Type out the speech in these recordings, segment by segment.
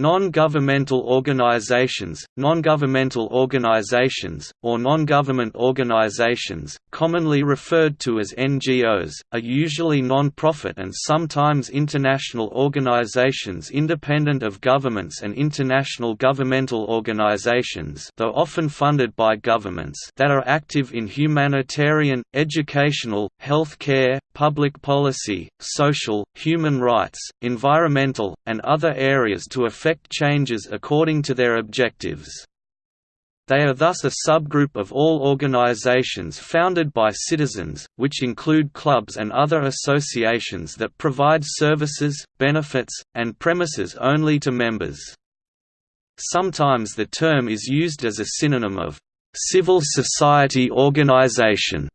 Non-governmental organizations, non-governmental organizations, or non-government organizations, commonly referred to as NGOs, are usually non-profit and sometimes international organizations independent of governments and international governmental organizations though often funded by governments that are active in humanitarian, educational, health care, public policy, social, human rights, environmental, and other areas to affect changes according to their objectives. They are thus a subgroup of all organizations founded by citizens, which include clubs and other associations that provide services, benefits, and premises only to members. Sometimes the term is used as a synonym of civil society organization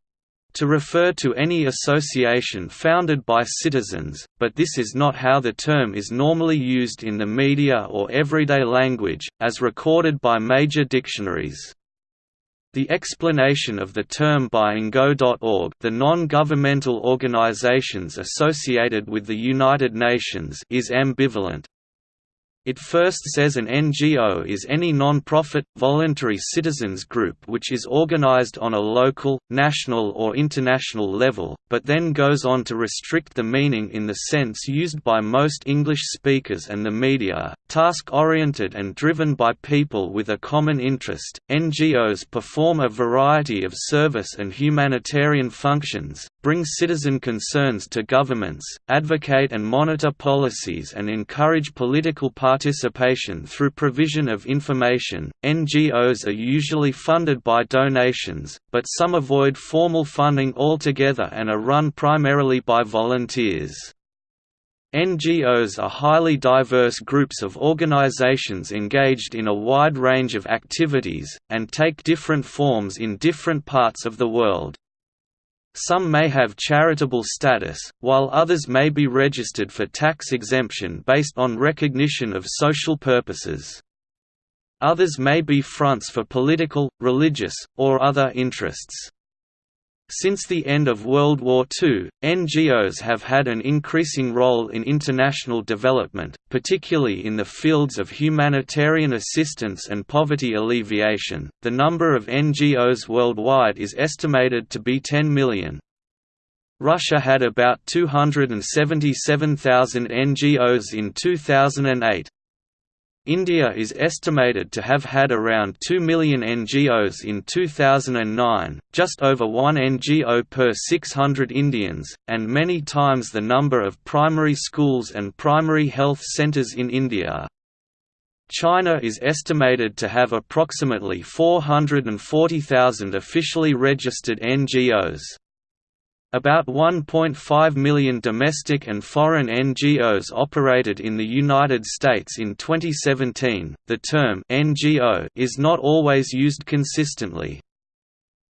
to refer to any association founded by citizens, but this is not how the term is normally used in the media or everyday language, as recorded by major dictionaries. The explanation of the term by ngo.org the non-governmental organizations associated with the United Nations is ambivalent, it first says an NGO is any non-profit, voluntary citizens group which is organized on a local, national or international level, but then goes on to restrict the meaning in the sense used by most English speakers and the media, task-oriented and driven by people with a common interest. NGOs perform a variety of service and humanitarian functions, bring citizen concerns to governments, advocate and monitor policies and encourage political parties participation through provision of information. NGOs are usually funded by donations, but some avoid formal funding altogether and are run primarily by volunteers. NGOs are highly diverse groups of organizations engaged in a wide range of activities, and take different forms in different parts of the world. Some may have charitable status, while others may be registered for tax exemption based on recognition of social purposes. Others may be fronts for political, religious, or other interests. Since the end of World War II, NGOs have had an increasing role in international development, particularly in the fields of humanitarian assistance and poverty alleviation. The number of NGOs worldwide is estimated to be 10 million. Russia had about 277,000 NGOs in 2008. India is estimated to have had around 2 million NGOs in 2009, just over one NGO per 600 Indians, and many times the number of primary schools and primary health centers in India. China is estimated to have approximately 440,000 officially registered NGOs. About 1.5 million domestic and foreign NGOs operated in the United States in 2017. The term NGO is not always used consistently.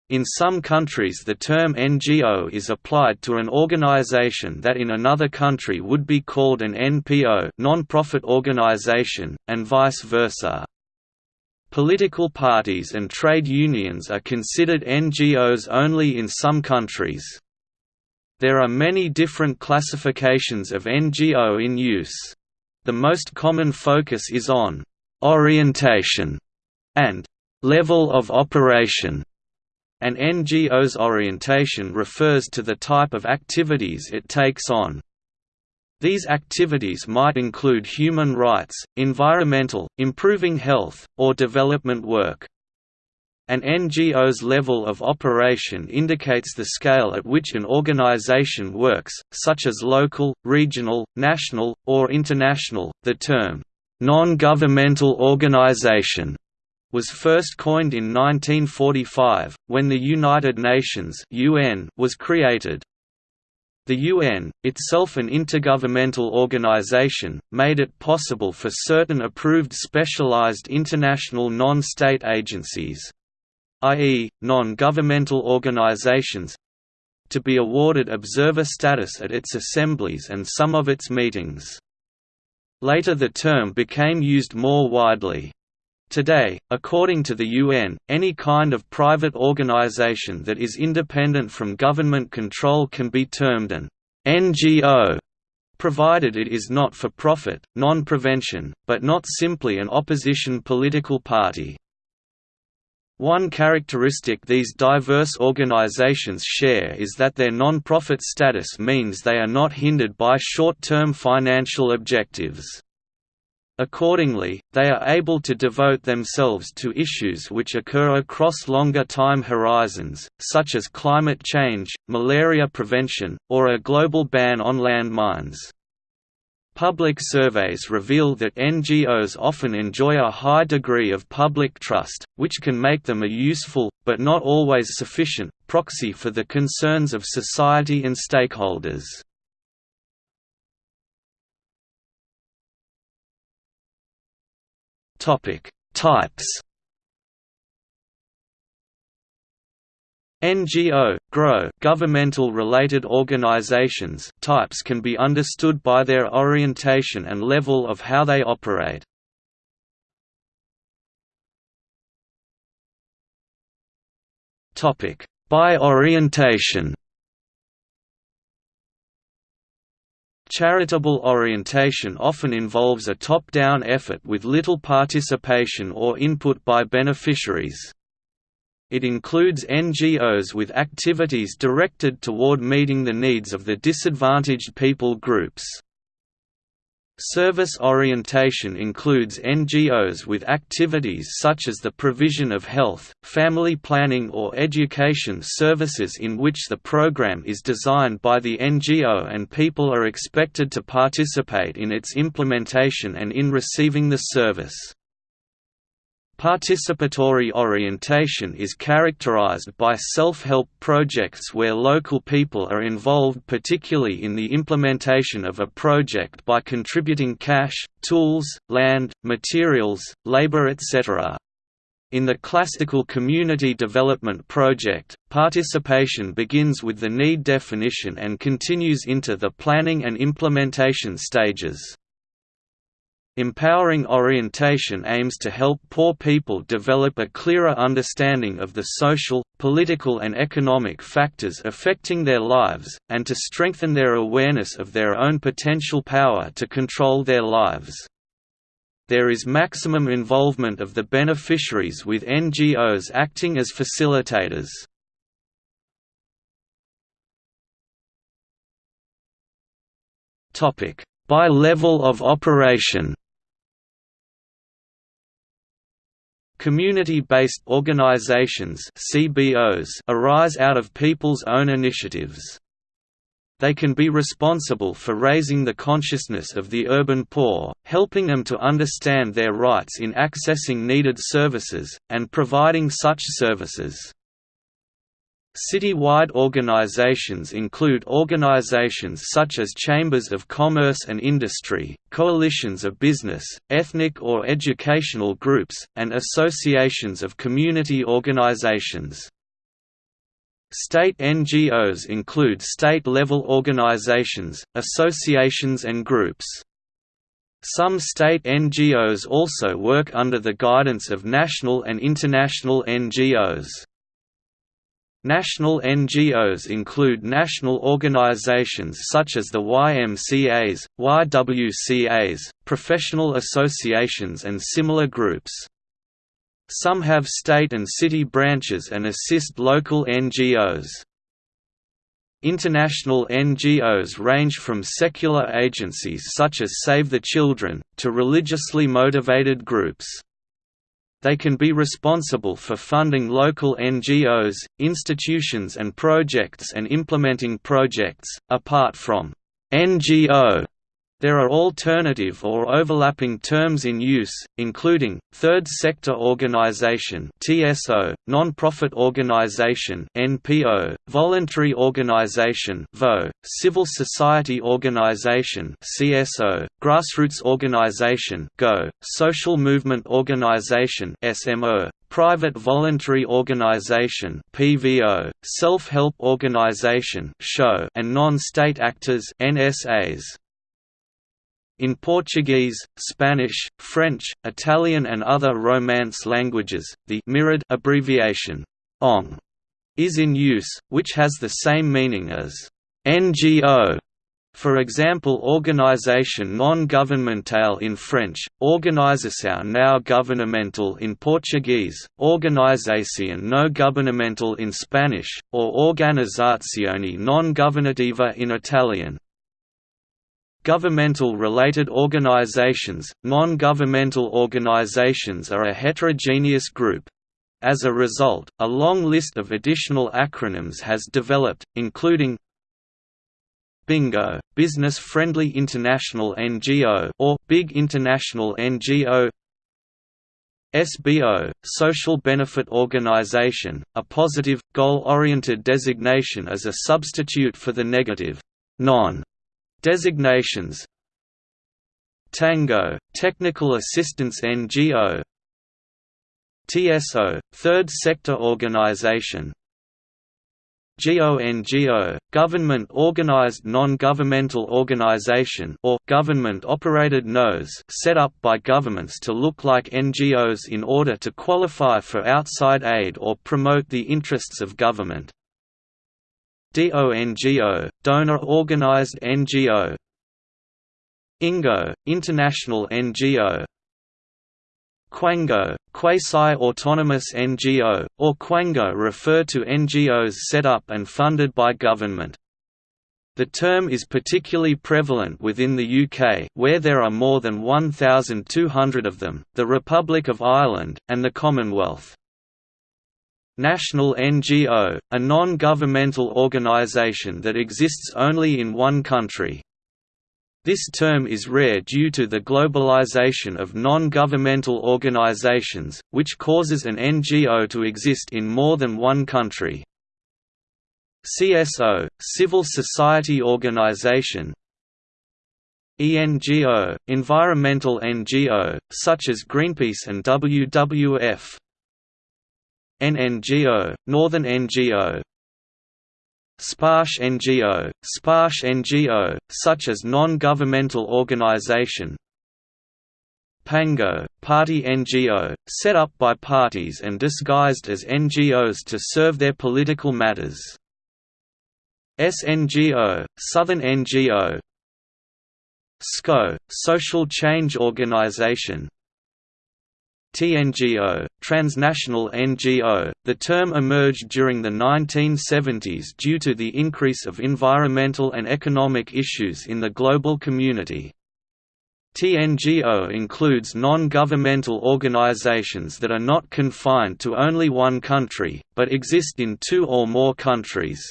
In some countries the term NGO is applied to an organization that in another country would be called an NPO non-profit organization, and vice versa. Political parties and trade unions are considered NGOs only in some countries. There are many different classifications of NGO in use. The most common focus is on «orientation» and «level of operation». An NGO's orientation refers to the type of activities it takes on. These activities might include human rights, environmental, improving health, or development work. An NGO's level of operation indicates the scale at which an organization works, such as local, regional, national, or international. The term, non governmental organization, was first coined in 1945, when the United Nations (UN) was created. The UN, itself an intergovernmental organization, made it possible for certain approved specialized international non-state agencies, i.e., non-governmental organizations to be awarded observer status at its assemblies and some of its meetings. Later the term became used more widely. Today, according to the UN, any kind of private organization that is independent from government control can be termed an NGO. provided it is not for profit, non-prevention, but not simply an opposition political party. One characteristic these diverse organizations share is that their non-profit status means they are not hindered by short-term financial objectives. Accordingly, they are able to devote themselves to issues which occur across longer time horizons, such as climate change, malaria prevention, or a global ban on landmines. Public surveys reveal that NGOs often enjoy a high degree of public trust, which can make them a useful, but not always sufficient, proxy for the concerns of society and stakeholders. Types. NGO, GRO governmental related organizations types can be understood by their orientation and level of how they operate. Topic: By orientation. Charitable orientation often involves a top-down effort with little participation or input by beneficiaries. It includes NGOs with activities directed toward meeting the needs of the disadvantaged people groups. Service orientation includes NGOs with activities such as the provision of health, family planning or education services in which the program is designed by the NGO and people are expected to participate in its implementation and in receiving the service. Participatory orientation is characterized by self-help projects where local people are involved particularly in the implementation of a project by contributing cash, tools, land, materials, labor etc. In the classical community development project, participation begins with the need definition and continues into the planning and implementation stages. Empowering orientation aims to help poor people develop a clearer understanding of the social, political and economic factors affecting their lives, and to strengthen their awareness of their own potential power to control their lives. There is maximum involvement of the beneficiaries with NGOs acting as facilitators. By level of operation Community-based organizations CBOs arise out of people's own initiatives. They can be responsible for raising the consciousness of the urban poor, helping them to understand their rights in accessing needed services, and providing such services. City-wide organizations include organizations such as chambers of commerce and industry, coalitions of business, ethnic or educational groups, and associations of community organizations. State NGOs include state-level organizations, associations and groups. Some state NGOs also work under the guidance of national and international NGOs. National NGOs include national organizations such as the YMCAs, YWCAs, professional associations and similar groups. Some have state and city branches and assist local NGOs. International NGOs range from secular agencies such as Save the Children, to religiously motivated groups. They can be responsible for funding local NGOs, institutions and projects and implementing projects, apart from NGO there are alternative or overlapping terms in use, including, third sector organization TSO, non-profit organization NPO, voluntary organization VO, civil society organization CSO, grassroots organization GO, social movement organization SMO, private voluntary organization (PVO), self-help organization (SHO), and non-state actors (NSAs). In Portuguese, Spanish, French, Italian and other Romance languages, the mirrored abbreviation ONG is in use, which has the same meaning as NGO For example organisation non-governmental in French, organização não governamental in Portuguese, organização no governamental in Spanish, or organizzazione non governativa in Italian. Governmental-related organizations, non-governmental organizations are a heterogeneous group. As a result, a long list of additional acronyms has developed, including BINGO, Business Friendly International NGO or Big International NGO SBO, Social Benefit Organization, a positive, goal-oriented designation as a substitute for the negative, non Designations Tango, Technical Assistance NGO TSO, Third Sector Organization GONGO, Government Organized Non-Governmental Organization or Government-Operated NGOs set up by governments to look like NGOs in order to qualify for outside aid or promote the interests of government. DONGO, Donor Organized NGO INGO, International NGO Quango, Quasi-Autonomous NGO, or Quango refer to NGOs set up and funded by government. The term is particularly prevalent within the UK where there are more than 1,200 of them, the Republic of Ireland, and the Commonwealth. National NGO, a non-governmental organisation that exists only in one country. This term is rare due to the globalization of non-governmental organizations, which causes an NGO to exist in more than one country. CSO, civil society organization ENGO, environmental NGO, such as Greenpeace and WWF NNGO, Northern NGO Sparsh NGO, Sparsh NGO, such as non-governmental organization. Pango, Party NGO, set up by parties and disguised as NGOs to serve their political matters. SNGO, Southern NGO SCO, Social Change Organization TNGO, transnational NGO, the term emerged during the 1970s due to the increase of environmental and economic issues in the global community. TNGO includes non-governmental organizations that are not confined to only one country, but exist in two or more countries.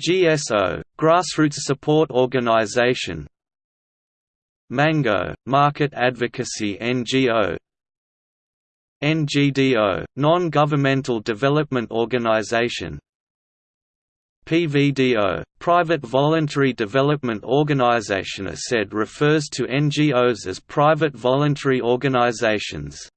GSO, Grassroots Support Organization Mango, Market Advocacy NGO NGDO, Non-Governmental Development Organization PVDO, Private Voluntary Development Organization said refers to NGOs as private voluntary organizations.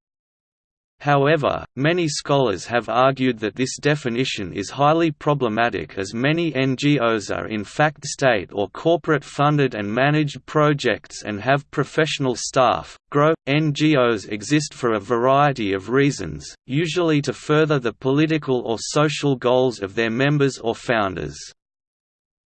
However, many scholars have argued that this definition is highly problematic as many NGOs are in fact state or corporate funded and managed projects and have professional staff. Grow NGOs exist for a variety of reasons, usually to further the political or social goals of their members or founders.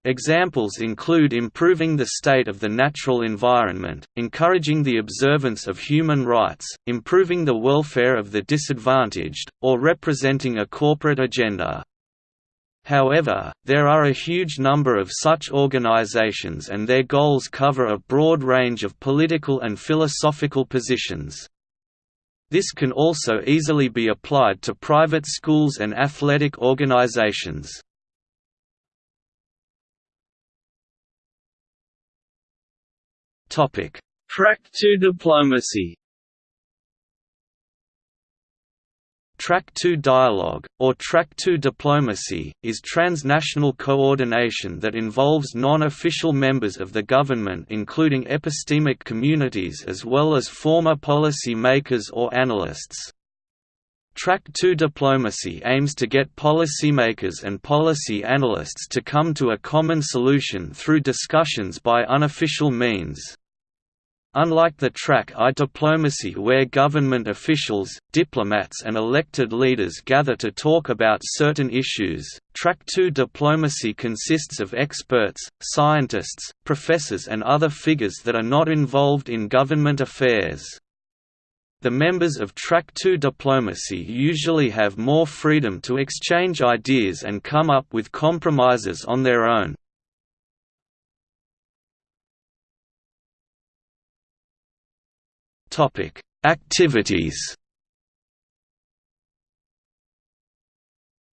Examples include improving the state of the natural environment, encouraging the observance of human rights, improving the welfare of the disadvantaged, or representing a corporate agenda. However, there are a huge number of such organizations and their goals cover a broad range of political and philosophical positions. This can also easily be applied to private schools and athletic organizations. Topic: Track 2 diplomacy. Track 2 dialogue, or Track 2 diplomacy, is transnational coordination that involves non-official members of the government including epistemic communities as well as former policy makers or analysts. Track 2 diplomacy aims to get policymakers and policy analysts to come to a common solution through discussions by unofficial means. Unlike the Track I diplomacy where government officials, diplomats and elected leaders gather to talk about certain issues, Track II diplomacy consists of experts, scientists, professors and other figures that are not involved in government affairs. The members of Track 2 diplomacy usually have more freedom to exchange ideas and come up with compromises on their own, Activities.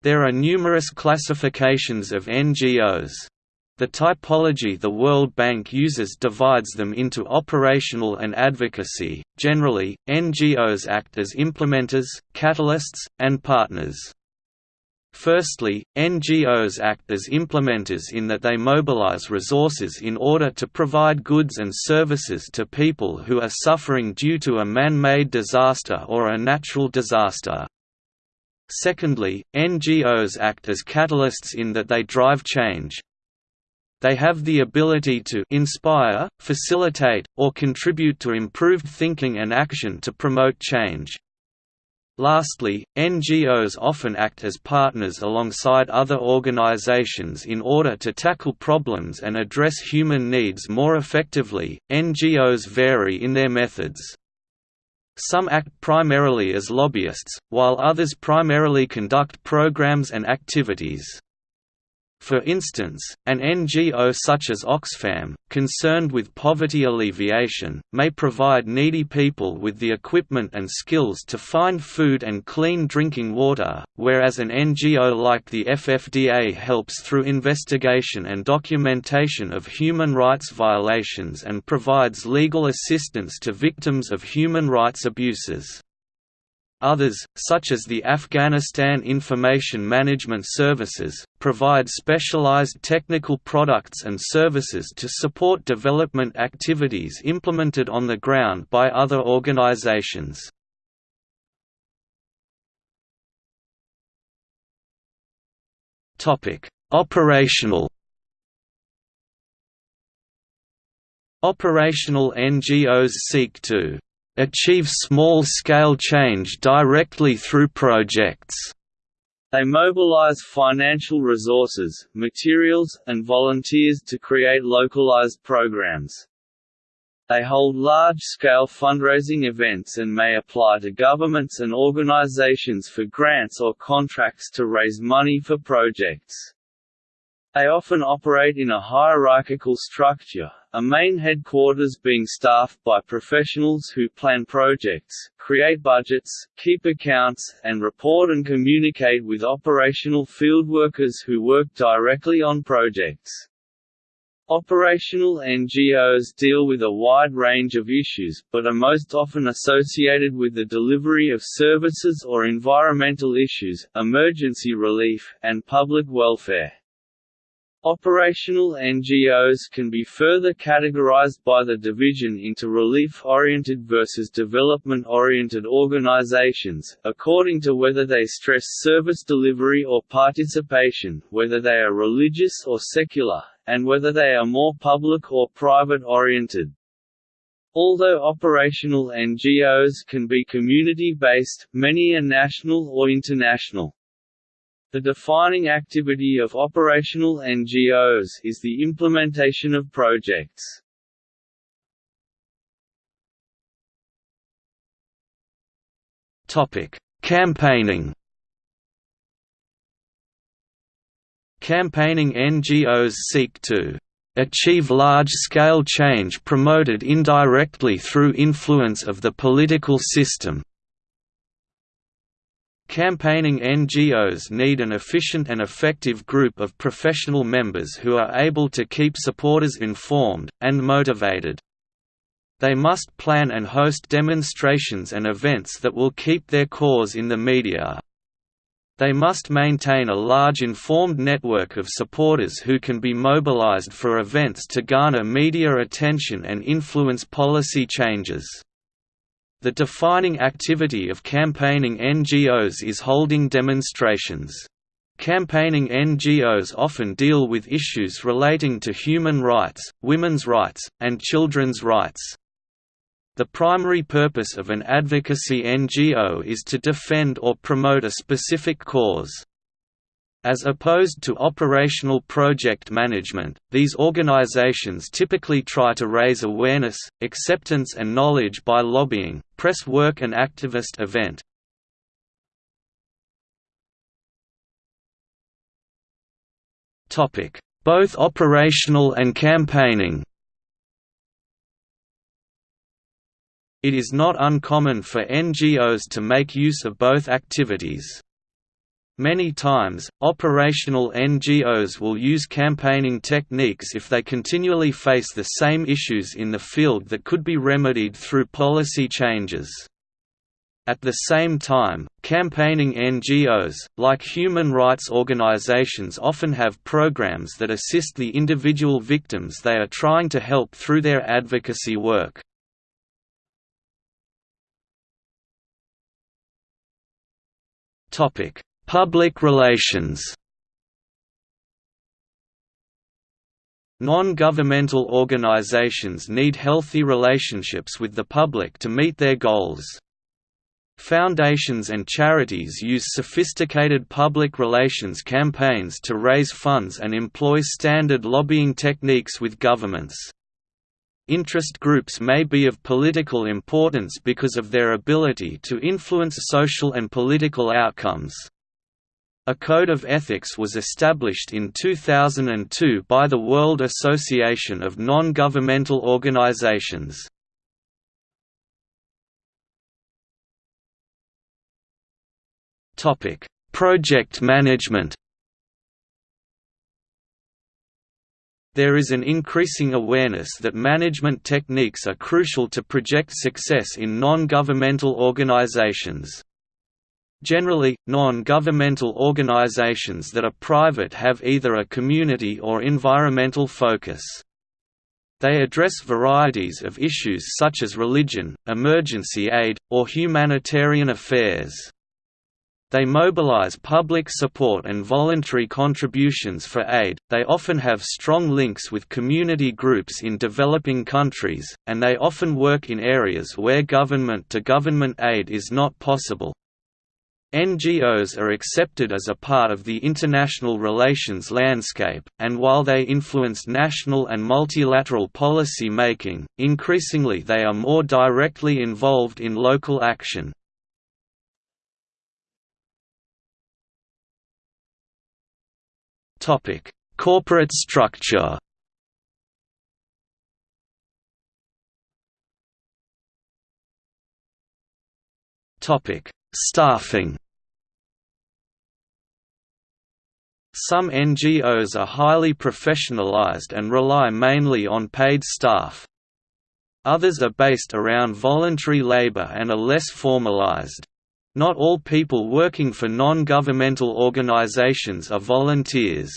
There are numerous classifications of NGOs. The typology the World Bank uses divides them into operational and advocacy. Generally, NGOs act as implementers, catalysts, and partners. Firstly, NGOs act as implementers in that they mobilize resources in order to provide goods and services to people who are suffering due to a man-made disaster or a natural disaster. Secondly, NGOs act as catalysts in that they drive change. They have the ability to inspire, facilitate, or contribute to improved thinking and action to promote change. Lastly, NGOs often act as partners alongside other organizations in order to tackle problems and address human needs more effectively. NGOs vary in their methods. Some act primarily as lobbyists, while others primarily conduct programs and activities. For instance, an NGO such as Oxfam, concerned with poverty alleviation, may provide needy people with the equipment and skills to find food and clean drinking water, whereas an NGO like the FFDA helps through investigation and documentation of human rights violations and provides legal assistance to victims of human rights abuses. Others, such as the Afghanistan Information Management Services, provide specialized technical products and services to support development activities implemented on the ground by other organizations. Operational Operational NGOs seek to achieve small-scale change directly through projects. They mobilize financial resources, materials, and volunteers to create localized programs. They hold large-scale fundraising events and may apply to governments and organizations for grants or contracts to raise money for projects. They often operate in a hierarchical structure, a main headquarters being staffed by professionals who plan projects, create budgets, keep accounts, and report and communicate with operational field workers who work directly on projects. Operational NGOs deal with a wide range of issues, but are most often associated with the delivery of services or environmental issues, emergency relief, and public welfare. Operational NGOs can be further categorized by the division into relief-oriented versus development-oriented organizations, according to whether they stress service delivery or participation, whether they are religious or secular, and whether they are more public or private-oriented. Although operational NGOs can be community-based, many are national or international. The defining activity of operational NGOs is the implementation of projects. Topic: Campaigning. Campaigning NGOs seek to achieve large-scale change promoted indirectly through influence of the political system, Campaigning NGOs need an efficient and effective group of professional members who are able to keep supporters informed, and motivated. They must plan and host demonstrations and events that will keep their cause in the media. They must maintain a large informed network of supporters who can be mobilized for events to garner media attention and influence policy changes. The defining activity of campaigning NGOs is holding demonstrations. Campaigning NGOs often deal with issues relating to human rights, women's rights, and children's rights. The primary purpose of an advocacy NGO is to defend or promote a specific cause. As opposed to operational project management, these organizations typically try to raise awareness, acceptance and knowledge by lobbying, press work and activist event. Both operational and campaigning It is not uncommon for NGOs to make use of both activities. Many times, operational NGOs will use campaigning techniques if they continually face the same issues in the field that could be remedied through policy changes. At the same time, campaigning NGOs, like human rights organizations often have programs that assist the individual victims they are trying to help through their advocacy work. Topic: Public relations Non-governmental organizations need healthy relationships with the public to meet their goals. Foundations and charities use sophisticated public relations campaigns to raise funds and employ standard lobbying techniques with governments. Interest groups may be of political importance because of their ability to influence social and political outcomes. A code of ethics was established in 2002 by the World Association of Non-Governmental Organizations. Topic: Project management There is an increasing awareness that management techniques are crucial to project success in non-governmental organizations. Generally, non-governmental organizations that are private have either a community or environmental focus. They address varieties of issues such as religion, emergency aid, or humanitarian affairs. They mobilize public support and voluntary contributions for aid, they often have strong links with community groups in developing countries, and they often work in areas where government-to-government -government aid is not possible. NGOs are accepted as a part of the international relations landscape, and while they influence national and multilateral policy making, increasingly they are more directly involved in local action. Corporate structure Topic: Staffing Some NGOs are highly professionalized and rely mainly on paid staff. Others are based around voluntary labor and are less formalized. Not all people working for non-governmental organizations are volunteers.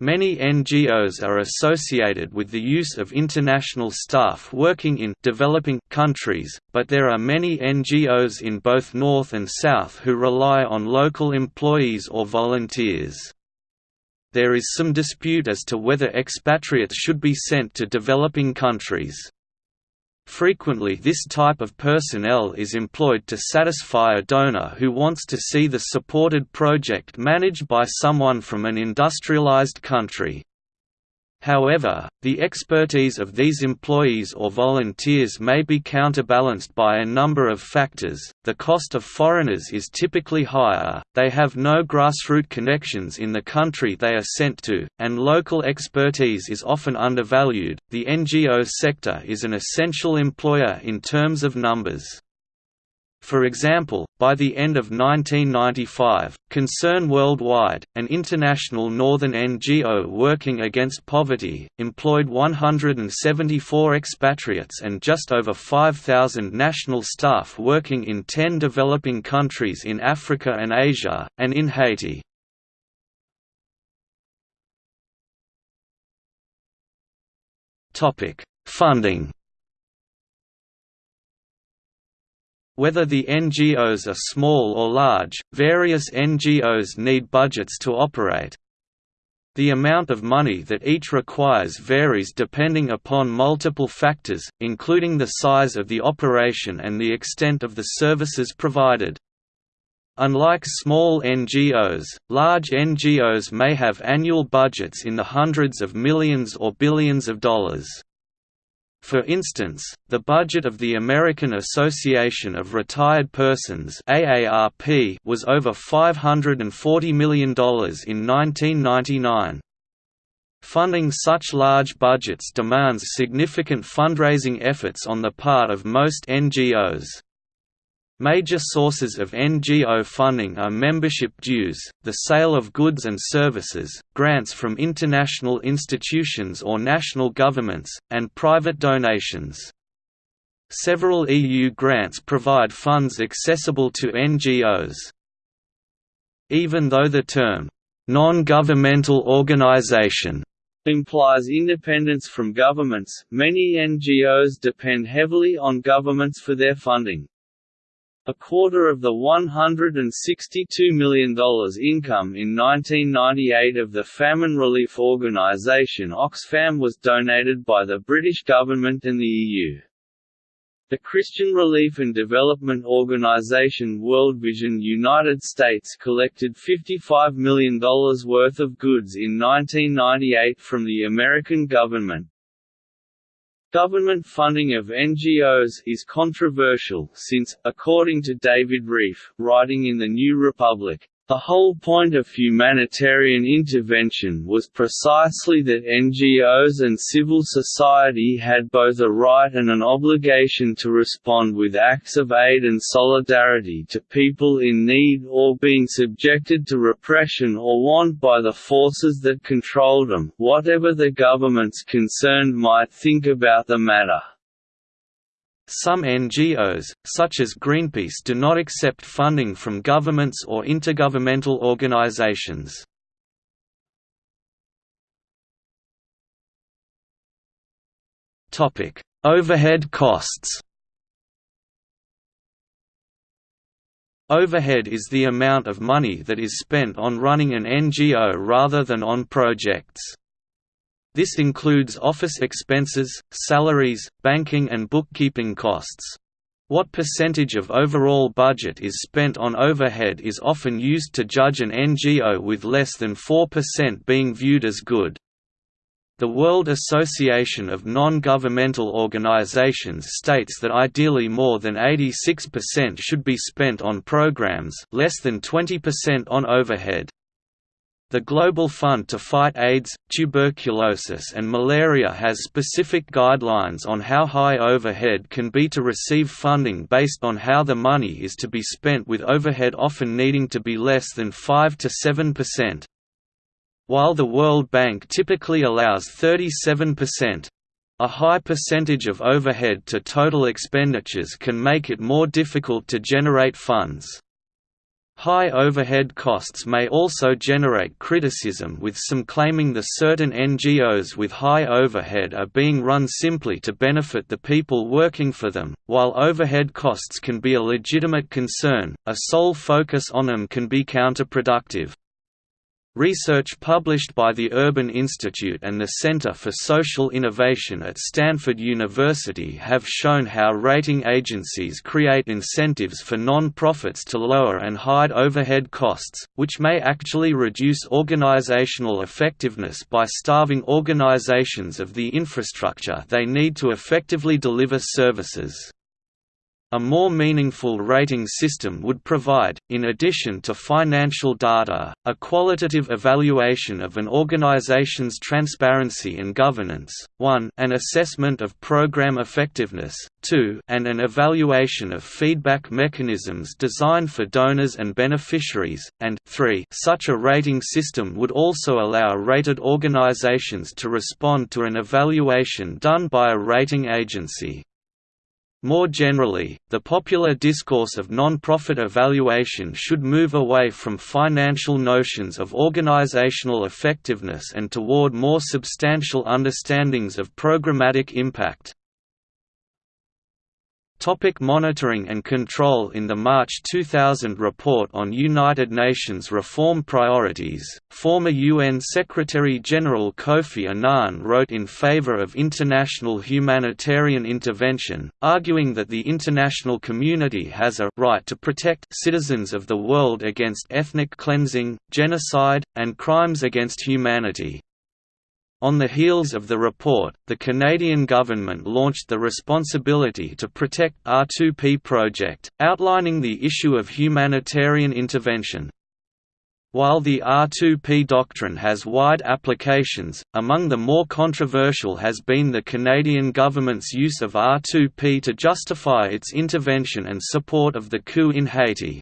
Many NGOs are associated with the use of international staff working in developing countries, but there are many NGOs in both North and South who rely on local employees or volunteers. There is some dispute as to whether expatriates should be sent to developing countries. Frequently this type of personnel is employed to satisfy a donor who wants to see the supported project managed by someone from an industrialized country. However, the expertise of these employees or volunteers may be counterbalanced by a number of factors. The cost of foreigners is typically higher, they have no grassroots connections in the country they are sent to, and local expertise is often undervalued. The NGO sector is an essential employer in terms of numbers. For example, by the end of 1995, Concern Worldwide, an international northern NGO working against poverty, employed 174 expatriates and just over 5,000 national staff working in 10 developing countries in Africa and Asia, and in Haiti. Funding Whether the NGOs are small or large, various NGOs need budgets to operate. The amount of money that each requires varies depending upon multiple factors, including the size of the operation and the extent of the services provided. Unlike small NGOs, large NGOs may have annual budgets in the hundreds of millions or billions of dollars. For instance, the budget of the American Association of Retired Persons AARP was over $540 million in 1999. Funding such large budgets demands significant fundraising efforts on the part of most NGOs. Major sources of NGO funding are membership dues, the sale of goods and services, grants from international institutions or national governments, and private donations. Several EU grants provide funds accessible to NGOs. Even though the term, non-governmental organization implies independence from governments, many NGOs depend heavily on governments for their funding. A quarter of the $162 million income in 1998 of the famine relief organisation Oxfam was donated by the British government and the EU. The Christian Relief and Development Organization World Vision United States collected $55 million worth of goods in 1998 from the American government, Government funding of NGOs is controversial since, according to David Rieff, writing in The New Republic, the whole point of humanitarian intervention was precisely that NGOs and civil society had both a right and an obligation to respond with acts of aid and solidarity to people in need or being subjected to repression or want by the forces that controlled them, whatever the governments concerned might think about the matter. Some NGOs, such as Greenpeace do not accept funding from governments or intergovernmental organizations. Overhead costs Overhead is the amount of money that is spent on running an NGO rather than on projects. This includes office expenses, salaries, banking and bookkeeping costs. What percentage of overall budget is spent on overhead is often used to judge an NGO with less than 4% being viewed as good. The World Association of Non-Governmental Organizations states that ideally more than 86% should be spent on programs less than 20% on overhead. The Global Fund to Fight AIDS, Tuberculosis and Malaria has specific guidelines on how high overhead can be to receive funding based on how the money is to be spent with overhead often needing to be less than 5 to 7%. While the World Bank typically allows 37%, a high percentage of overhead to total expenditures can make it more difficult to generate funds. High overhead costs may also generate criticism with some claiming the certain NGOs with high overhead are being run simply to benefit the people working for them. While overhead costs can be a legitimate concern, a sole focus on them can be counterproductive. Research published by the Urban Institute and the Center for Social Innovation at Stanford University have shown how rating agencies create incentives for non-profits to lower and hide overhead costs, which may actually reduce organizational effectiveness by starving organizations of the infrastructure they need to effectively deliver services. A more meaningful rating system would provide, in addition to financial data, a qualitative evaluation of an organization's transparency and governance, 1 an assessment of program effectiveness, 2 and an evaluation of feedback mechanisms designed for donors and beneficiaries, and 3 such a rating system would also allow rated organizations to respond to an evaluation done by a rating agency. More generally, the popular discourse of non-profit evaluation should move away from financial notions of organizational effectiveness and toward more substantial understandings of programmatic impact. Topic monitoring and control In the March 2000 report on United Nations reform priorities, former UN Secretary-General Kofi Annan wrote in favor of international humanitarian intervention, arguing that the international community has a right to protect citizens of the world against ethnic cleansing, genocide, and crimes against humanity. On the heels of the report, the Canadian government launched the Responsibility to Protect R2P project, outlining the issue of humanitarian intervention. While the R2P doctrine has wide applications, among the more controversial has been the Canadian government's use of R2P to justify its intervention and support of the coup in Haiti.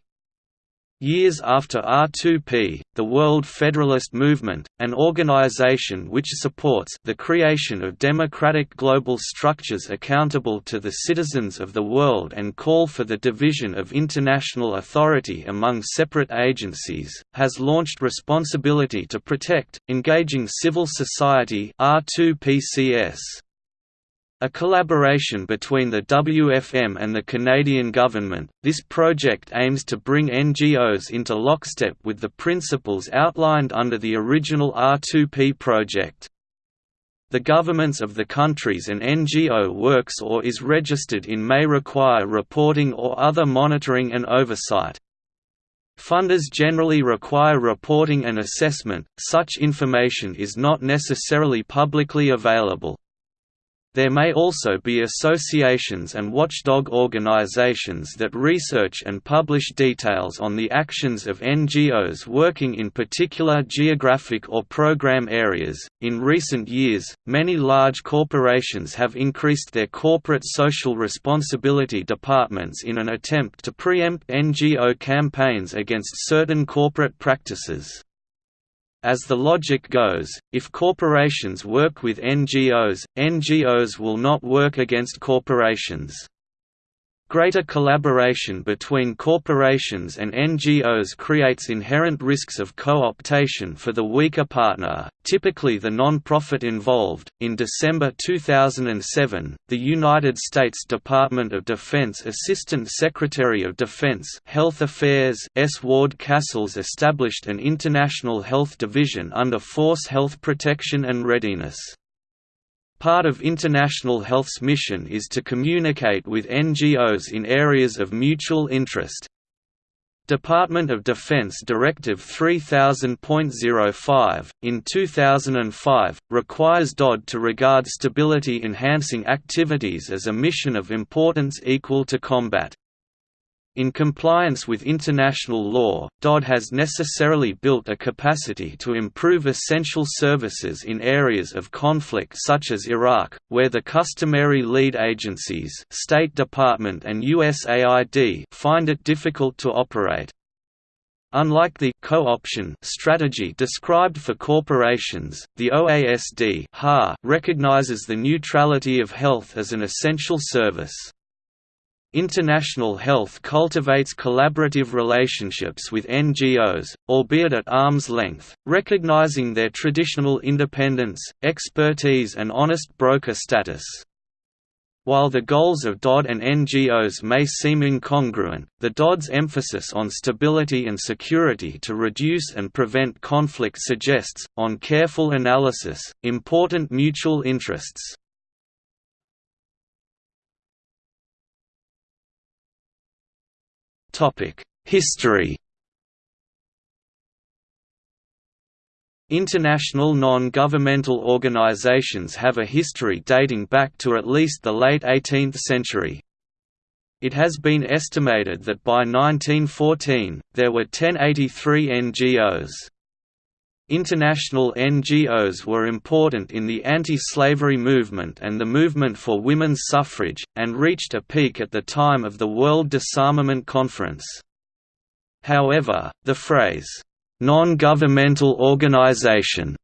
Years after R2P, the World Federalist Movement, an organization which supports the creation of democratic global structures accountable to the citizens of the world and call for the division of international authority among separate agencies, has launched Responsibility to Protect, engaging civil society R2PCS. A collaboration between the WFM and the Canadian government, this project aims to bring NGOs into lockstep with the principles outlined under the original R2P project. The governments of the countries an NGO works or is registered in may require reporting or other monitoring and oversight. Funders generally require reporting and assessment, such information is not necessarily publicly available. There may also be associations and watchdog organizations that research and publish details on the actions of NGOs working in particular geographic or program areas. In recent years, many large corporations have increased their corporate social responsibility departments in an attempt to preempt NGO campaigns against certain corporate practices. As the logic goes, if corporations work with NGOs, NGOs will not work against corporations. Greater collaboration between corporations and NGOs creates inherent risks of co-optation for the weaker partner, typically the non-profit involved. In December 2007, the United States Department of Defense Assistant Secretary of Defense Health Affairs S. Ward Casscells established an International Health Division under Force Health Protection and Readiness. Part of International Health's mission is to communicate with NGOs in areas of mutual interest. Department of Defense Directive 3000.05, in 2005, requires DOD to regard stability-enhancing activities as a mission of importance equal to combat. In compliance with international law, DOD has necessarily built a capacity to improve essential services in areas of conflict such as Iraq, where the customary lead agencies State Department and USAID find it difficult to operate. Unlike the co-option strategy described for corporations, the OASD ''HA'' recognizes the neutrality of health as an essential service. International Health cultivates collaborative relationships with NGOs, albeit at arm's length, recognizing their traditional independence, expertise and honest broker status. While the goals of DOD and NGOs may seem incongruent, the DOD's emphasis on stability and security to reduce and prevent conflict suggests, on careful analysis, important mutual interests. History International non-governmental organizations have a history dating back to at least the late 18th century. It has been estimated that by 1914, there were 1083 NGOs. International NGOs were important in the anti-slavery movement and the movement for women's suffrage, and reached a peak at the time of the World Disarmament Conference. However, the phrase, "'non-governmental organization'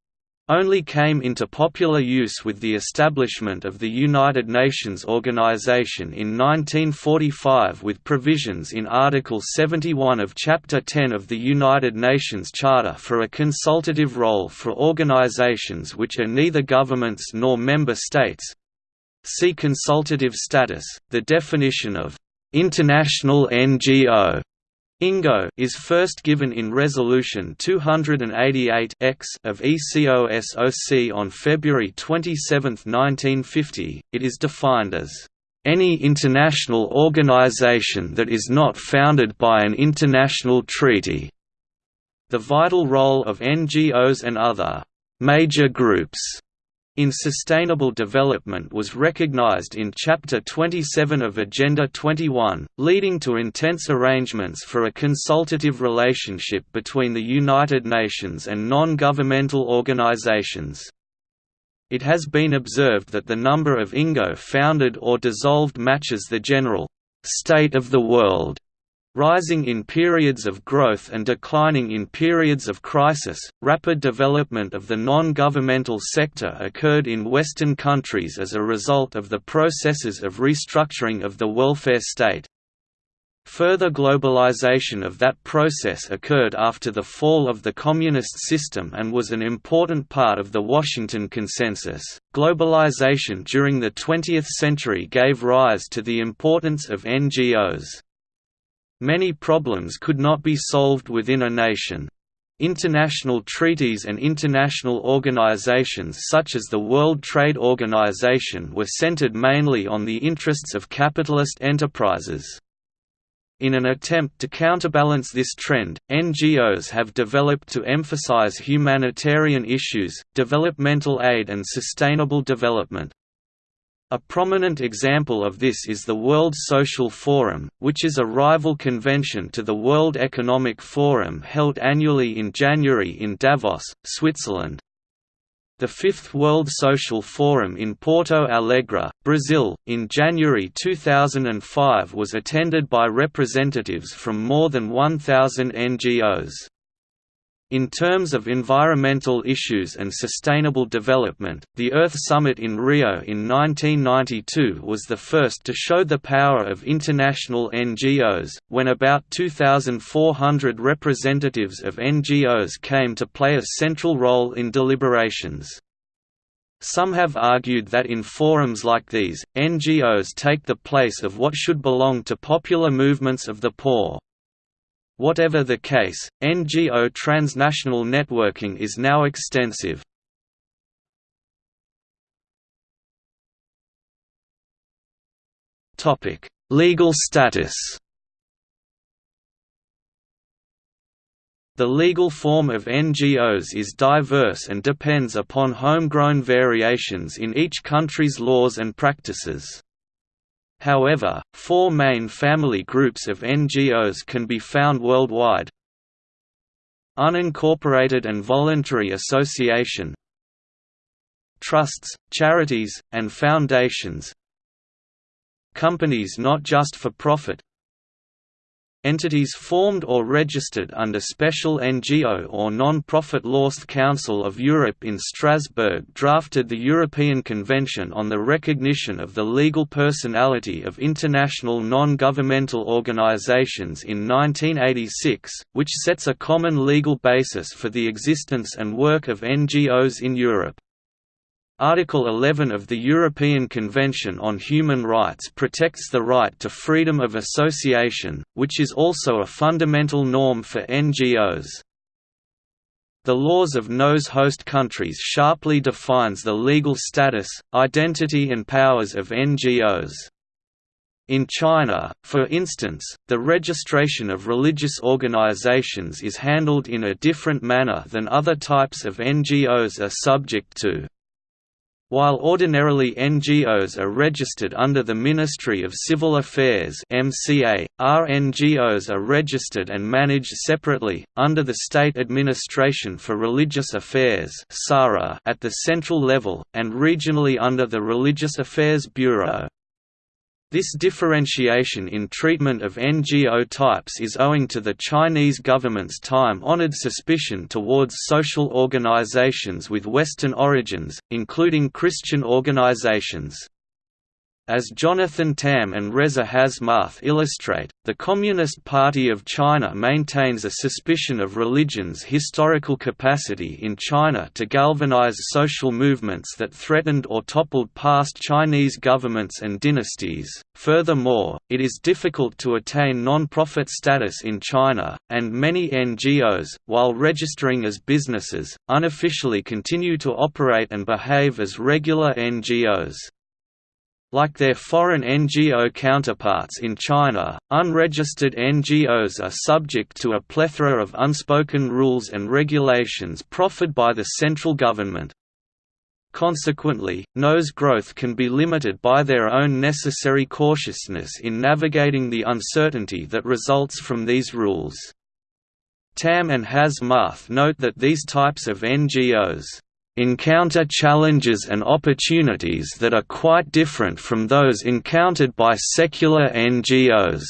only came into popular use with the establishment of the United Nations Organization in 1945 with provisions in Article 71 of Chapter 10 of the United Nations Charter for a consultative role for organizations which are neither governments nor member states, See consultative status. The definition of international NGO INGO is first given in Resolution 288 X of ECOSOC on February 27, 1950. It is defined as any international organization that is not founded by an international treaty. The vital role of NGOs and other major groups in sustainable development was recognized in Chapter 27 of Agenda 21, leading to intense arrangements for a consultative relationship between the United Nations and non-governmental organizations. It has been observed that the number of INGO founded or dissolved matches the general state of the world rising in periods of growth and declining in periods of crisis. Rapid development of the non governmental sector occurred in Western countries as a result of the processes of restructuring of the welfare state. Further globalization of that process occurred after the fall of the communist system and was an important part of the Washington Consensus. Globalization during the 20th century gave rise to the importance of NGOs. Many problems could not be solved within a nation. International treaties and international organizations such as the World Trade Organization were centered mainly on the interests of capitalist enterprises. In an attempt to counterbalance this trend, NGOs have developed to emphasize humanitarian issues, developmental aid and sustainable development. A prominent example of this is the World Social Forum, which is a rival convention to the World Economic Forum held annually in January in Davos, Switzerland. The Fifth World Social Forum in Porto Alegre, Brazil, in January 2005 was attended by representatives from more than 1,000 NGOs. In terms of environmental issues and sustainable development, the Earth Summit in Rio in 1992 was the first to show the power of international NGOs, when about 2,400 representatives of NGOs came to play a central role in deliberations. Some have argued that in forums like these, NGOs take the place of what should belong to popular movements of the poor. Whatever the case, NGO transnational networking is now extensive. Legal status The legal form of NGOs is diverse and depends upon homegrown variations in each country's laws and practices. However, four main family groups of NGOs can be found worldwide. Unincorporated and voluntary association. Trusts, charities, and foundations. Companies not just for profit Entities formed or registered under special NGO or non-profit laws The Council of Europe in Strasbourg drafted the European Convention on the Recognition of the Legal Personality of International Non-Governmental Organizations in 1986, which sets a common legal basis for the existence and work of NGOs in Europe. Article 11 of the European Convention on Human Rights protects the right to freedom of association, which is also a fundamental norm for NGOs. The laws of those host countries sharply defines the legal status, identity and powers of NGOs. In China, for instance, the registration of religious organizations is handled in a different manner than other types of NGOs are subject to. While ordinarily NGOs are registered under the Ministry of Civil Affairs MCA, RNGOs are registered and managed separately, under the State Administration for Religious Affairs at the central level, and regionally under the Religious Affairs Bureau. This differentiation in treatment of NGO types is owing to the Chinese government's time-honored suspicion towards social organizations with Western origins, including Christian organizations. As Jonathan Tam and Reza Hasmath illustrate, the Communist Party of China maintains a suspicion of religion's historical capacity in China to galvanize social movements that threatened or toppled past Chinese governments and dynasties. Furthermore, it is difficult to attain non-profit status in China, and many NGOs, while registering as businesses, unofficially continue to operate and behave as regular NGOs. Like their foreign NGO counterparts in China, unregistered NGOs are subject to a plethora of unspoken rules and regulations proffered by the central government. Consequently, NO's growth can be limited by their own necessary cautiousness in navigating the uncertainty that results from these rules. Tam and Hasmath note that these types of NGOs encounter challenges and opportunities that are quite different from those encountered by secular NGOs.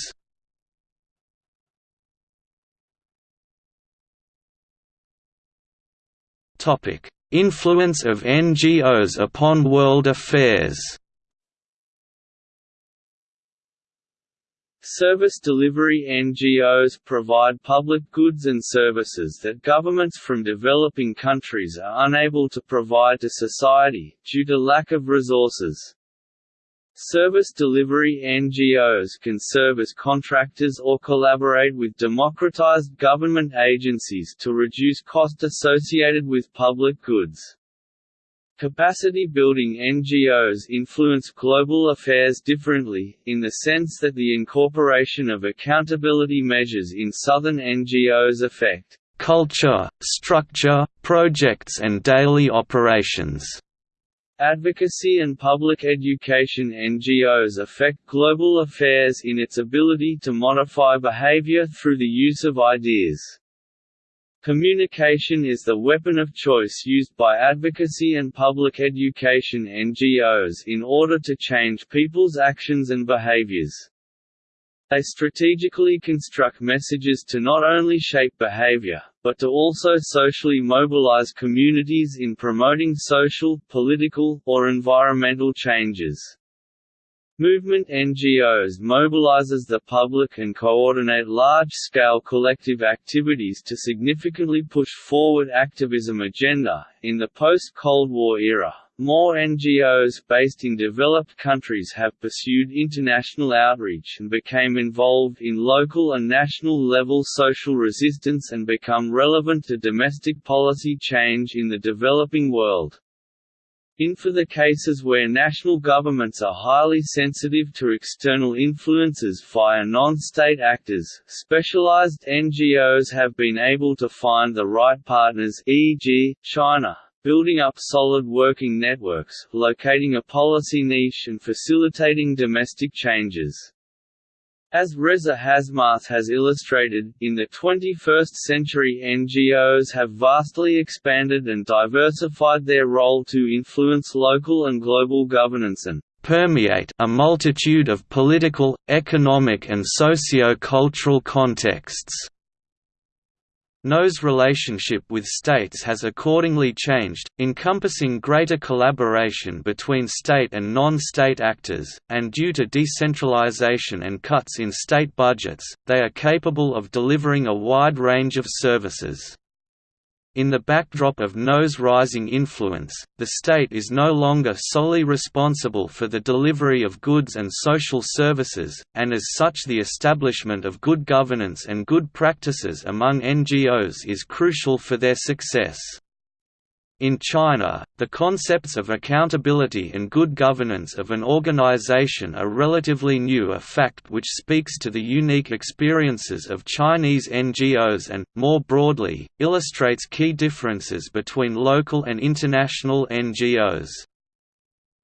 Influence of NGOs upon world affairs Service delivery NGOs provide public goods and services that governments from developing countries are unable to provide to society, due to lack of resources. Service delivery NGOs can serve as contractors or collaborate with democratized government agencies to reduce cost associated with public goods. Capacity-building NGOs influence global affairs differently, in the sense that the incorporation of accountability measures in Southern NGOs affect culture, structure, projects and daily operations. Advocacy and public education NGOs affect global affairs in its ability to modify behavior through the use of ideas. Communication is the weapon of choice used by advocacy and public education NGOs in order to change people's actions and behaviors. They strategically construct messages to not only shape behavior, but to also socially mobilize communities in promoting social, political, or environmental changes. Movement NGOs mobilizes the public and coordinate large-scale collective activities to significantly push forward activism agenda. In the post-Cold War era, more NGOs based in developed countries have pursued international outreach and became involved in local and national level social resistance and become relevant to domestic policy change in the developing world. In for the cases where national governments are highly sensitive to external influences via non-state actors, specialized NGOs have been able to find the right partners e.g., China, building up solid working networks, locating a policy niche and facilitating domestic changes. As Reza Hasmath has illustrated, in the 21st century NGOs have vastly expanded and diversified their role to influence local and global governance and permeate a multitude of political, economic and socio-cultural contexts. NO's relationship with states has accordingly changed, encompassing greater collaboration between state and non-state actors, and due to decentralization and cuts in state budgets, they are capable of delivering a wide range of services. In the backdrop of NO's rising influence, the state is no longer solely responsible for the delivery of goods and social services, and as such the establishment of good governance and good practices among NGOs is crucial for their success. In China, the concepts of accountability and good governance of an organization are relatively new a fact which speaks to the unique experiences of Chinese NGOs and, more broadly, illustrates key differences between local and international NGOs.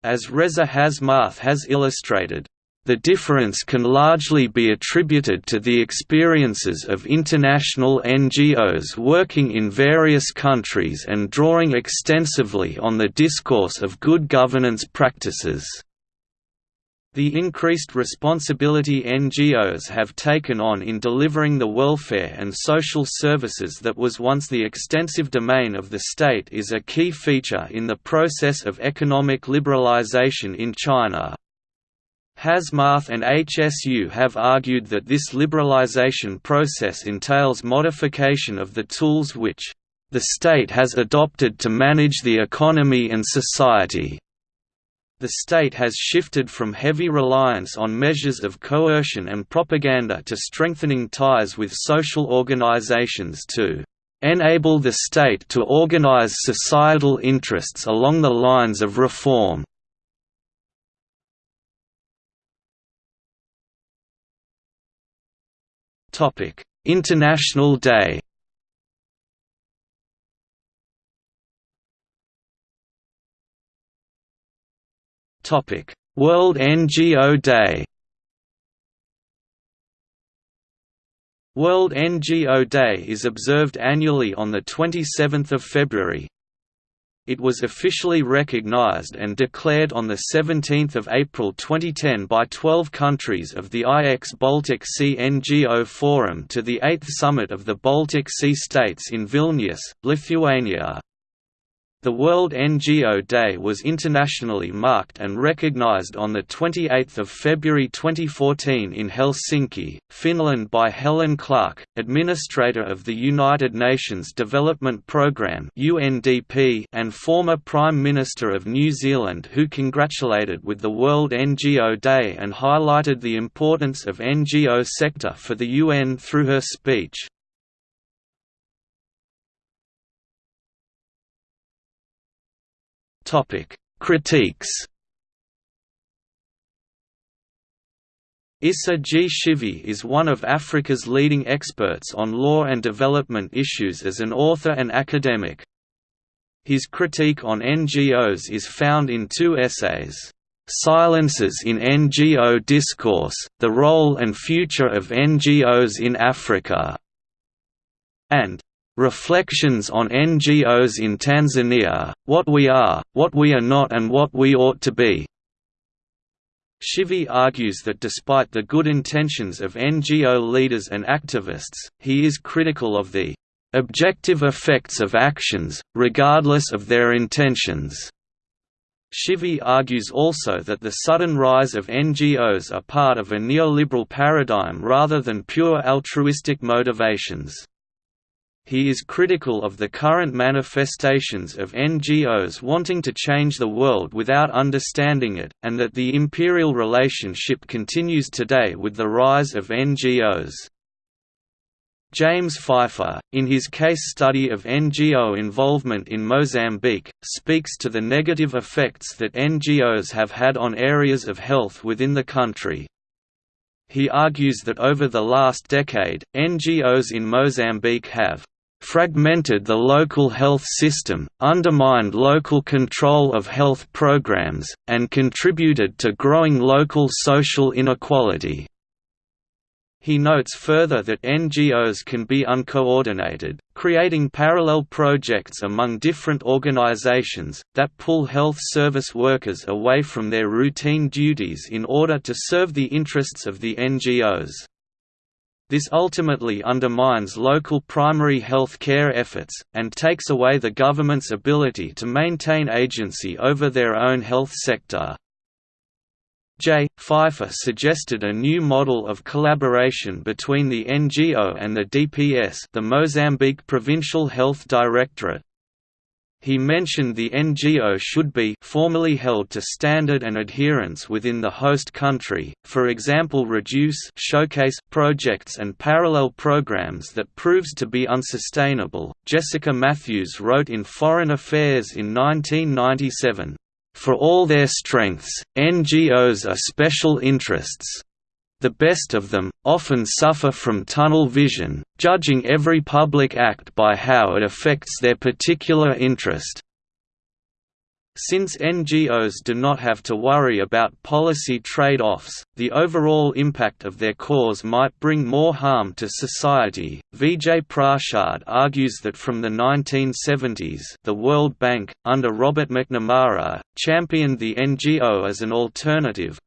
As Reza Hasmath has illustrated, the difference can largely be attributed to the experiences of international NGOs working in various countries and drawing extensively on the discourse of good governance practices. The increased responsibility NGOs have taken on in delivering the welfare and social services that was once the extensive domain of the state is a key feature in the process of economic liberalization in China. Hasmath and HSU have argued that this liberalization process entails modification of the tools which the state has adopted to manage the economy and society. The state has shifted from heavy reliance on measures of coercion and propaganda to strengthening ties with social organizations to enable the state to organize societal interests along the lines of reform. International Day. World NGO Day. World NGO Day is observed annually on 27 February. It was officially recognized and declared on 17 April 2010 by 12 countries of the IX Baltic Sea NGO Forum to the 8th Summit of the Baltic Sea States in Vilnius, Lithuania. The World NGO Day was internationally marked and recognized on 28 February 2014 in Helsinki, Finland by Helen Clark, Administrator of the United Nations Development Programme and former Prime Minister of New Zealand who congratulated with the World NGO Day and highlighted the importance of NGO sector for the UN through her speech. Critiques. Issa G. Shivji is one of Africa's leading experts on law and development issues as an author and academic. His critique on NGOs is found in two essays, "'Silences in NGO Discourse, The Role and Future of NGOs in Africa' and Reflections on NGOs in Tanzania, What We Are, What We Are Not and What We Ought to Be. Shivji argues that despite the good intentions of NGO leaders and activists, he is critical of the objective effects of actions, regardless of their intentions. Shivji argues also that the sudden rise of NGOs are part of a neoliberal paradigm rather than pure altruistic motivations. He is critical of the current manifestations of NGOs wanting to change the world without understanding it, and that the imperial relationship continues today with the rise of NGOs. James Pfeiffer, in his case study of NGO involvement in Mozambique, speaks to the negative effects that NGOs have had on areas of health within the country. He argues that over the last decade, NGOs in Mozambique have fragmented the local health system, undermined local control of health programs, and contributed to growing local social inequality. He notes further that NGOs can be uncoordinated, creating parallel projects among different organizations, that pull health service workers away from their routine duties in order to serve the interests of the NGOs. This ultimately undermines local primary health care efforts, and takes away the government's ability to maintain agency over their own health sector. J. Pfeiffer suggested a new model of collaboration between the NGO and the DPS the Mozambique Provincial Health Directorate, he mentioned the NGO should be formally held to standard and adherence within the host country, for example reduce showcase projects and parallel programs that proves to be unsustainable. Jessica Mathews wrote in Foreign Affairs in 1997, "For all their strengths, NGOs are special interests, the best of them, often suffer from tunnel vision, judging every public act by how it affects their particular interest. Since NGOs do not have to worry about policy trade-offs, the overall impact of their cause might bring more harm to society. Vijay Prashad argues that from the 1970s, the World Bank, under Robert McNamara, championed the NGO as an alternative,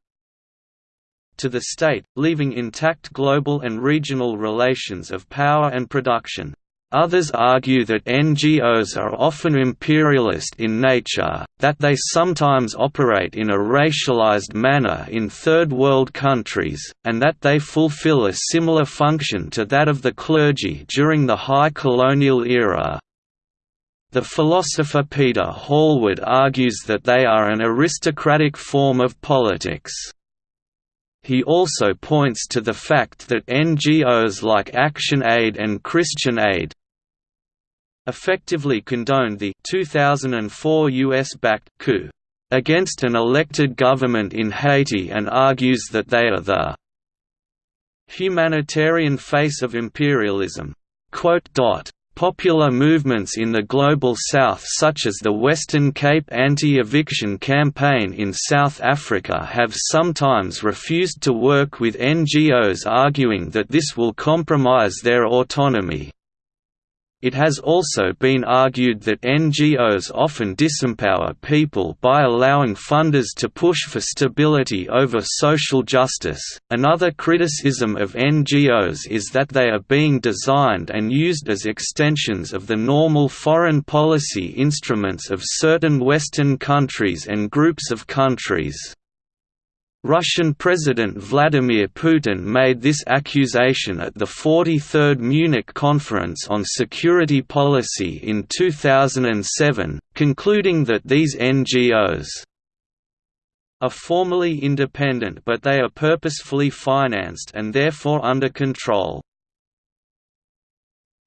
to the state, leaving intact global and regional relations of power and production. Others argue that NGOs are often imperialist in nature, that they sometimes operate in a racialized manner in Third World countries, and that they fulfill a similar function to that of the clergy during the High Colonial era. The philosopher Peter Hallward argues that they are an aristocratic form of politics. He also points to the fact that NGOs like Action Aid and Christian Aid, effectively condoned the 2004 US-backed coup against an elected government in Haiti and argues that they are the humanitarian face of imperialism. Popular movements in the Global South such as the Western Cape Anti-Eviction Campaign in South Africa have sometimes refused to work with NGOs arguing that this will compromise their autonomy. It has also been argued that NGOs often disempower people by allowing funders to push for stability over social justice. Another criticism of NGOs is that they are being designed and used as extensions of the normal foreign policy instruments of certain Western countries and groups of countries. Russian President Vladimir Putin made this accusation at the 43rd Munich Conference on Security Policy in 2007, concluding that these NGOs are formally independent but they are purposefully financed and therefore under control.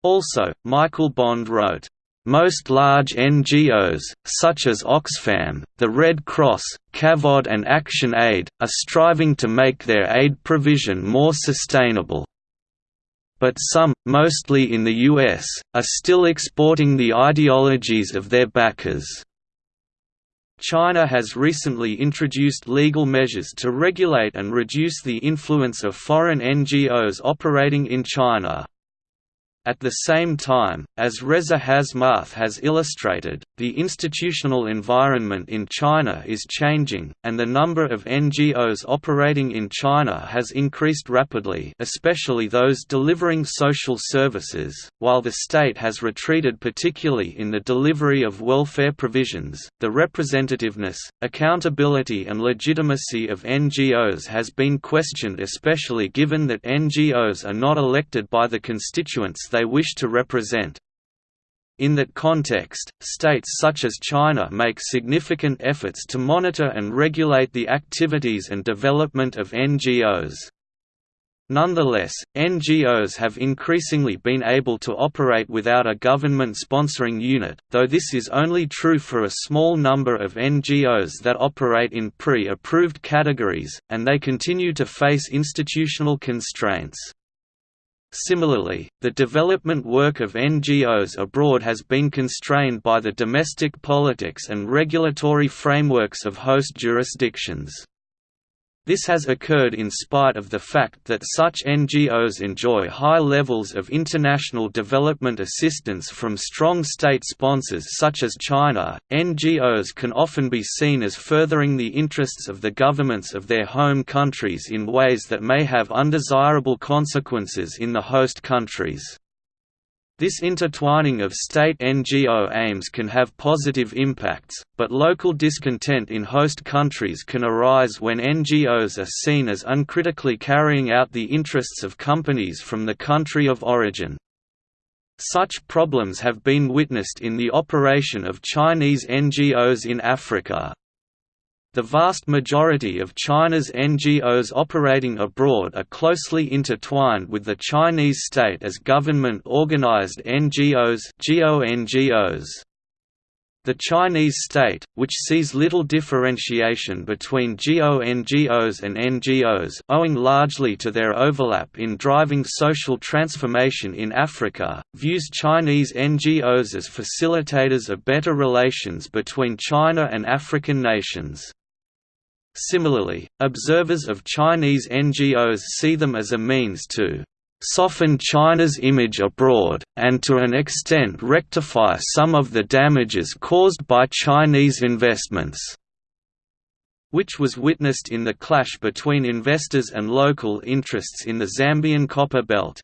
Also, Michael Bond wrote, most large NGOs, such as Oxfam, the Red Cross, CAFOD and Action Aid, are striving to make their aid provision more sustainable. But some, mostly in the US, are still exporting the ideologies of their backers. China has recently introduced legal measures to regulate and reduce the influence of foreign NGOs operating in China. At the same time, as Reza Hasmath has illustrated, the institutional environment in China is changing, and the number of NGOs operating in China has increased rapidly especially those delivering social services, while the state has retreated particularly in the delivery of welfare provisions. The representativeness, accountability and legitimacy of NGOs has been questioned especially given that NGOs are not elected by the constituents they wish to represent. In that context, states such as China make significant efforts to monitor and regulate the activities and development of NGOs. Nonetheless, NGOs have increasingly been able to operate without a government sponsoring unit, though this is only true for a small number of NGOs that operate in pre-approved categories, and they continue to face institutional constraints. Similarly, the development work of NGOs abroad has been constrained by the domestic politics and regulatory frameworks of host jurisdictions. This has occurred in spite of the fact that such NGOs enjoy high levels of international development assistance from strong state sponsors such as China. NGOs can often be seen as furthering the interests of the governments of their home countries in ways that may have undesirable consequences in the host countries. This intertwining of state NGO aims can have positive impacts, but local discontent in host countries can arise when NGOs are seen as uncritically carrying out the interests of companies from the country of origin. Such problems have been witnessed in the operation of Chinese NGOs in Africa. The vast majority of China's NGOs operating abroad are closely intertwined with the Chinese state as government-organized NGOs The Chinese state, which sees little differentiation between GONGOs and NGOs owing largely to their overlap in driving social transformation in Africa, views Chinese NGOs as facilitators of better relations between China and African nations. Similarly, observers of Chinese NGOs see them as a means to soften China's image abroad, and to an extent rectify some of the damages caused by Chinese investments which was witnessed in the clash between investors and local interests in the Zambian copper belt.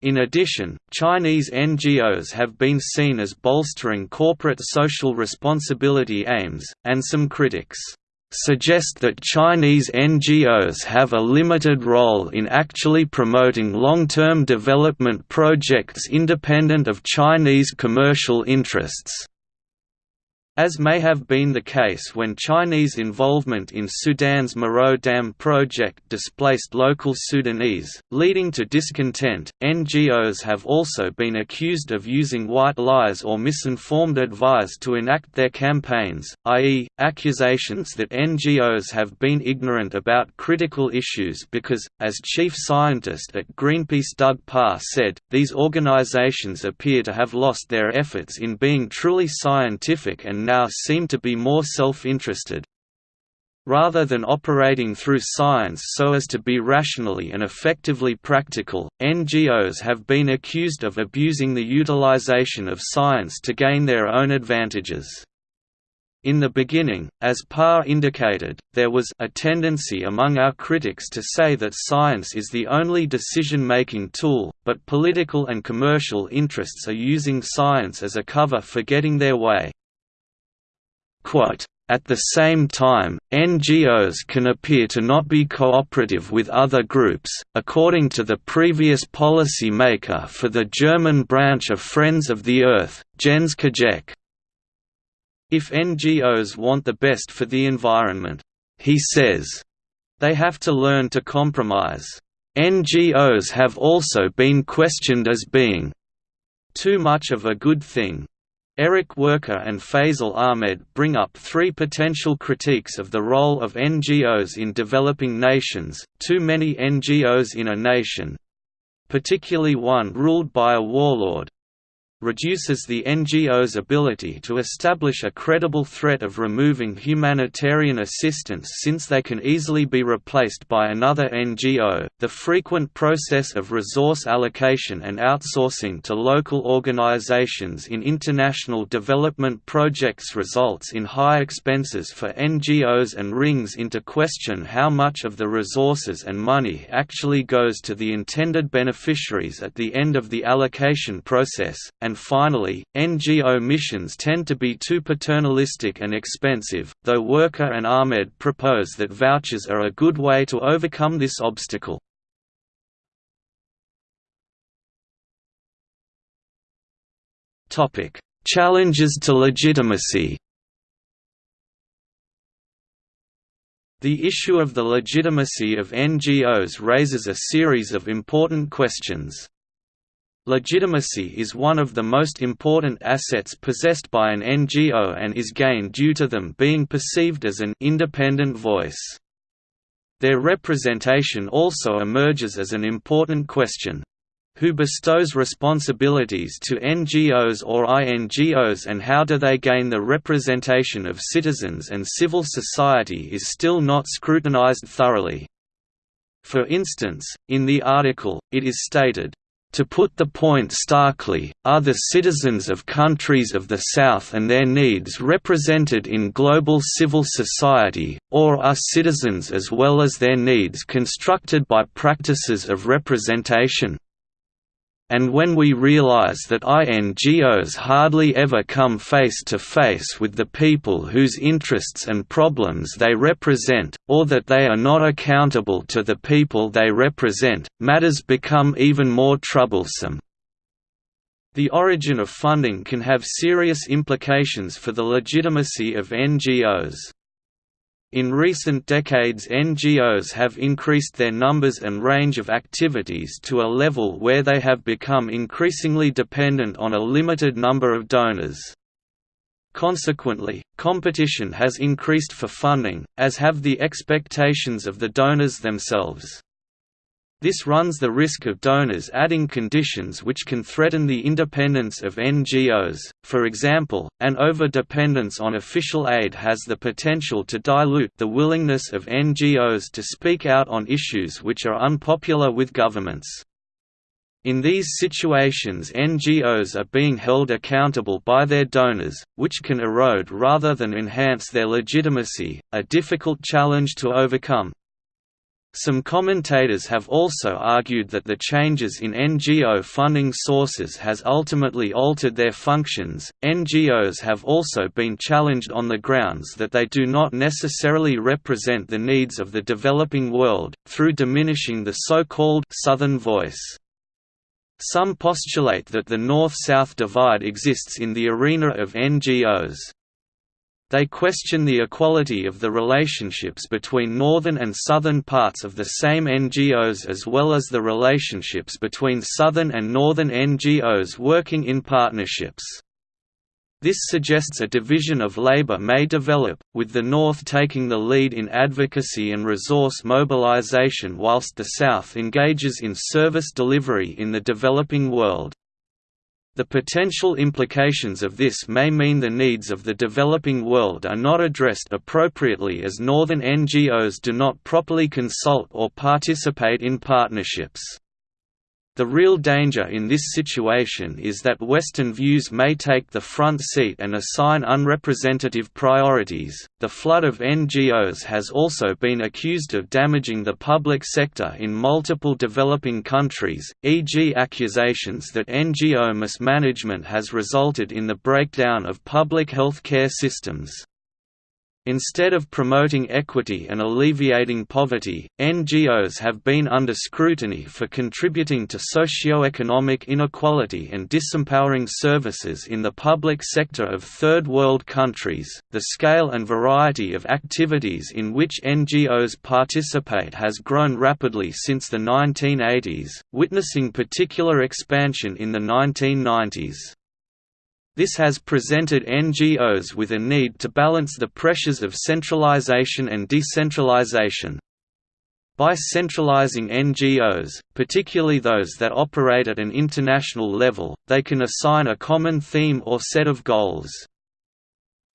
In addition, Chinese NGOs have been seen as bolstering corporate social responsibility aims, and some critics suggest that Chinese NGOs have a limited role in actually promoting long-term development projects independent of Chinese commercial interests. As may have been the case when Chinese involvement in Sudan's Merowe Dam project displaced local Sudanese, leading to discontent, NGOs have also been accused of using white lies or misinformed advice to enact their campaigns, i.e., accusations that NGOs have been ignorant about critical issues because, as chief scientist at Greenpeace Doug Parr said, these organizations appear to have lost their efforts in being truly scientific and now seem to be more self-interested. Rather than operating through science so as to be rationally and effectively practical, NGOs have been accused of abusing the utilization of science to gain their own advantages. In the beginning, as Parr indicated, there was a tendency among our critics to say that science is the only decision-making tool, but political and commercial interests are using science as a cover for getting their way. At the same time, NGOs can appear to not be cooperative with other groups, according to the previous policy maker for the German branch of Friends of the Earth, Jens Katjek. If NGOs want the best for the environment, he says, they have to learn to compromise. NGOs have also been questioned as being too much of a good thing. Eric Werker and Faisal Ahmed bring up three potential critiques of the role of NGOs in developing nations, too many NGOs in a nation—particularly one ruled by a warlord, reduces the NGO's ability to establish a credible threat of removing humanitarian assistance since they can easily be replaced by another NGO. The frequent process of resource allocation and outsourcing to local organizations in international development projects results in high expenses for NGOs and rings into question how much of the resources and money actually goes to the intended beneficiaries at the end of the allocation process, and finally, NGO missions tend to be too paternalistic and expensive, though Werker and Ahmed propose that vouchers are a good way to overcome this obstacle. Challenges to legitimacy The issue of the legitimacy of NGOs raises a series of important questions. Legitimacy is one of the most important assets possessed by an NGO and is gained due to them being perceived as an independent voice. Their representation also emerges as an important question. Who bestows responsibilities to NGOs or INGOs and how do they gain the representation of citizens and civil society is still not scrutinized thoroughly. For instance, in the article, it is stated, to put the point starkly, are the citizens of countries of the South and their needs represented in global civil society, or are citizens as well as their needs constructed by practices of representation? And when we realize that INGOs hardly ever come face to face with the people whose interests and problems they represent, or that they are not accountable to the people they represent, matters become even more troublesome. The origin of funding can have serious implications for the legitimacy of NGOs. In recent decades NGOs have increased their numbers and range of activities to a level where they have become increasingly dependent on a limited number of donors. Consequently, competition has increased for funding, as have the expectations of the donors themselves. This runs the risk of donors adding conditions which can threaten the independence of NGOs, for example, an over-dependence on official aid has the potential to dilute the willingness of NGOs to speak out on issues which are unpopular with governments. In these situations NGOs are being held accountable by their donors, which can erode rather than enhance their legitimacy, a difficult challenge to overcome. Some commentators have also argued that the changes in NGO funding sources has ultimately altered their functions. NGOs have also been challenged on the grounds that they do not necessarily represent the needs of the developing world, through diminishing the so-called Southern voice. Some postulate that the North-South divide exists in the arena of NGOs. They question the equality of the relationships between northern and southern parts of the same NGOs as well as the relationships between southern and northern NGOs working in partnerships. This suggests a division of labor may develop, with the North taking the lead in advocacy and resource mobilization whilst the South engages in service delivery in the developing world. The potential implications of this may mean the needs of the developing world are not addressed appropriately as northern NGOs do not properly consult or participate in partnerships. The real danger in this situation is that Western views may take the front seat and assign unrepresentative priorities. The flood of NGOs has also been accused of damaging the public sector in multiple developing countries, e.g., accusations that NGO mismanagement has resulted in the breakdown of public health care systems. Instead of promoting equity and alleviating poverty, NGOs have been under scrutiny for contributing to socio-economic inequality and disempowering services in the public sector of third world countries. The scale and variety of activities in which NGOs participate has grown rapidly since the 1980s, witnessing particular expansion in the 1990s. This has presented NGOs with a need to balance the pressures of centralization and decentralization. By centralizing NGOs, particularly those that operate at an international level, they can assign a common theme or set of goals.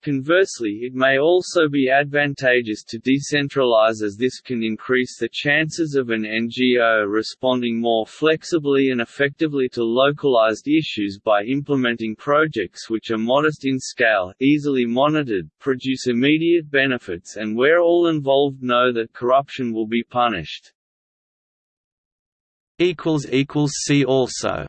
Conversely it may also be advantageous to decentralize as this can increase the chances of an NGO responding more flexibly and effectively to localized issues by implementing projects which are modest in scale, easily monitored, produce immediate benefits and where all involved know that corruption will be punished. See also